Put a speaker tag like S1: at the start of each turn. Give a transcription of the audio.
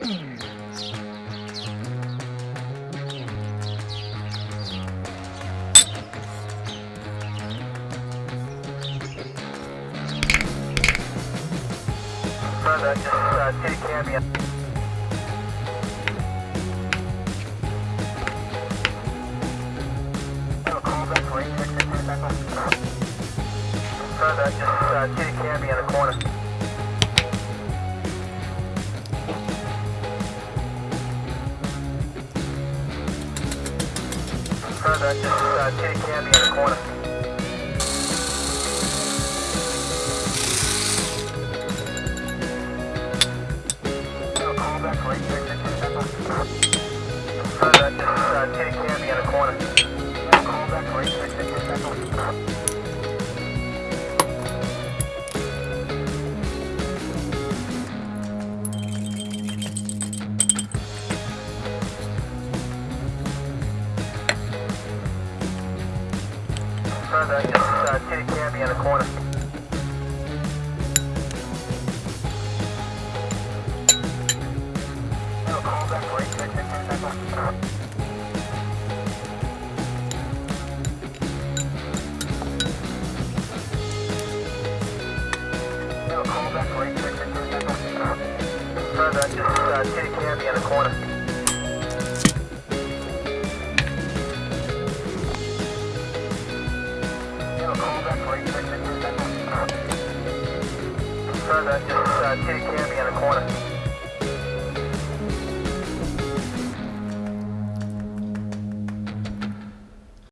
S1: Just uh, city cambion. A call back for 8666 Echo. Further, just uh, cambion in the corner. Further, just uh, city cambion in the corner. Call back for 8666 Echo. 8666 Echo. No, call back for 8666 Echo. Further, just uh, city cambion in the corner. Further, just uh, city cambion in the corner.